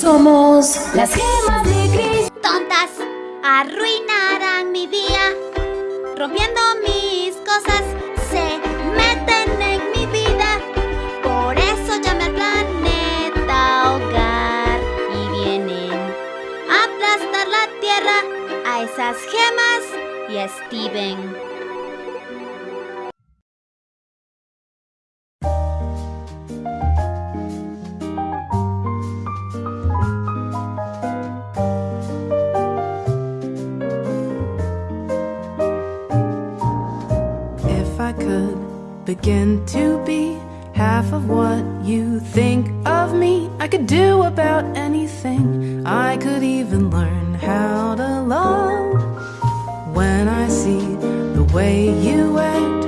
Somos las gemas de Cris. Tontas, arruinarán mi día. Rompiendo mis cosas, se meten en mi vida. Por eso llamé al planeta hogar. Y vienen a aplastar la tierra a esas gemas y a Steven. If I could begin to be half of what you think of me, I could do about anything. I could even learn how to love when I see the way you act